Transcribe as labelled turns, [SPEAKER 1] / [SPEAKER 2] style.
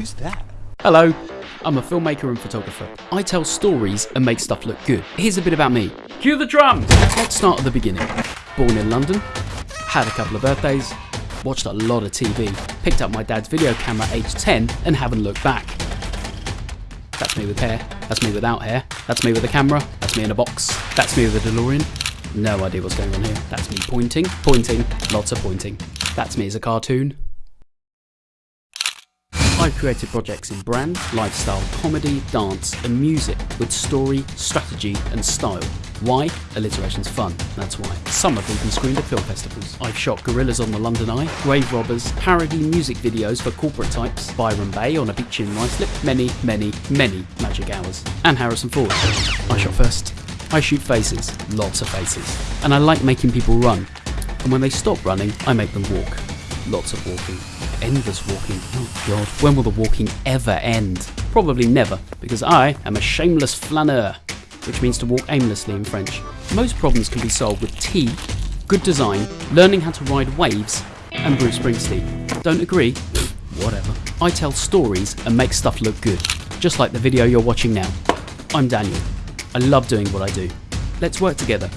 [SPEAKER 1] Who's that?
[SPEAKER 2] Hello, I'm a filmmaker and photographer. I tell stories and make stuff look good. Here's a bit about me. Cue the drums! Let's start at the beginning. Born in London, had a couple of birthdays, watched a lot of TV, picked up my dad's video camera at age 10 and haven't looked back. That's me with hair, that's me without hair, that's me with a camera, that's me in a box, that's me with a DeLorean. No idea what's going on here. That's me pointing, pointing, lots of pointing. That's me as a cartoon. I've created projects in brand, lifestyle, comedy, dance, and music with story, strategy, and style. Why? Alliteration's fun, that's why. Some have even screened at film festivals. I've shot Gorillas on the London Eye, Grave Robbers, parody music videos for corporate types, Byron Bay on a beach in Ruislip, many, many, many magic hours. And Harrison Ford. I shot first. I shoot faces, lots of faces. And I like making people run. And when they stop running, I make them walk. Lots of walking. Endless walking. Oh god, when will the walking ever end? Probably never, because I am a shameless flaneur, which means to walk aimlessly in French. Most problems can be solved with tea, good design, learning how to ride waves, and Bruce Springsteen. Don't agree? Whatever. I tell stories and make stuff look good, just like the video you're watching now. I'm Daniel. I love doing what I do. Let's work together